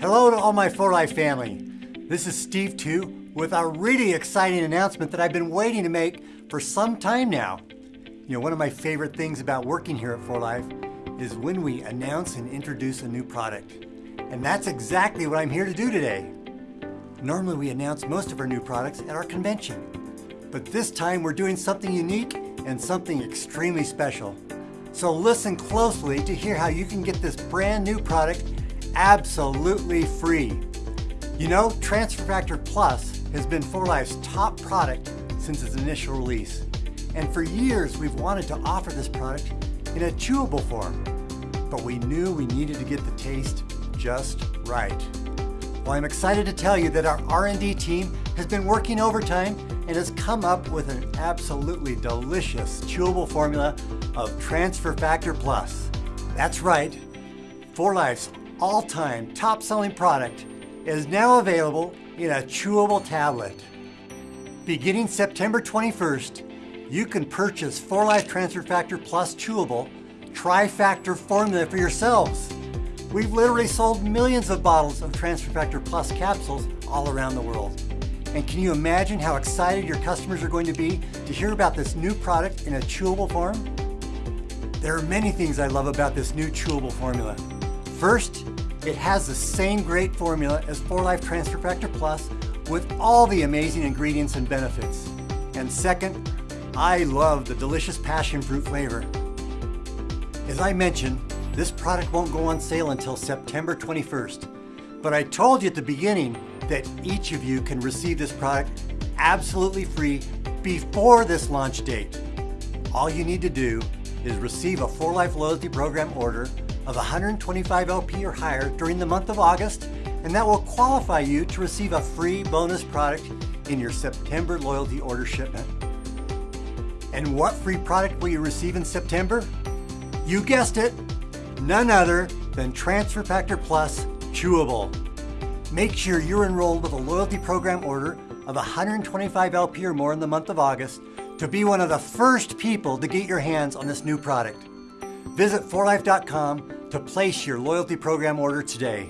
Hello to all my 4Life family. This is Steve 2 with a really exciting announcement that I've been waiting to make for some time now. You know, one of my favorite things about working here at 4Life is when we announce and introduce a new product. And that's exactly what I'm here to do today. Normally we announce most of our new products at our convention. But this time we're doing something unique and something extremely special. So listen closely to hear how you can get this brand new product absolutely free. You know, Transfer Factor Plus has been 4Life's top product since its initial release. And for years, we've wanted to offer this product in a chewable form. But we knew we needed to get the taste just right. Well, I'm excited to tell you that our R&D team has been working overtime and has come up with an absolutely delicious chewable formula of Transfer Factor Plus. That's right, 4Life's all-time top-selling product is now available in a chewable tablet. Beginning September 21st, you can purchase 4Life Transfer Factor Plus Chewable Tri-Factor formula for yourselves. We've literally sold millions of bottles of Transfer Factor Plus capsules all around the world. And can you imagine how excited your customers are going to be to hear about this new product in a chewable form? There are many things I love about this new chewable formula. First, it has the same great formula as 4Life Transfer Factor Plus with all the amazing ingredients and benefits. And second, I love the delicious passion fruit flavor. As I mentioned, this product won't go on sale until September 21st. But I told you at the beginning that each of you can receive this product absolutely free before this launch date. All you need to do is receive a 4Life Loyalty Program order of 125 LP or higher during the month of August, and that will qualify you to receive a free bonus product in your September loyalty order shipment. And what free product will you receive in September? You guessed it, none other than Transfer Factor Plus Chewable. Make sure you're enrolled with a loyalty program order of 125 LP or more in the month of August to be one of the first people to get your hands on this new product. Visit 4life.com to place your loyalty program order today.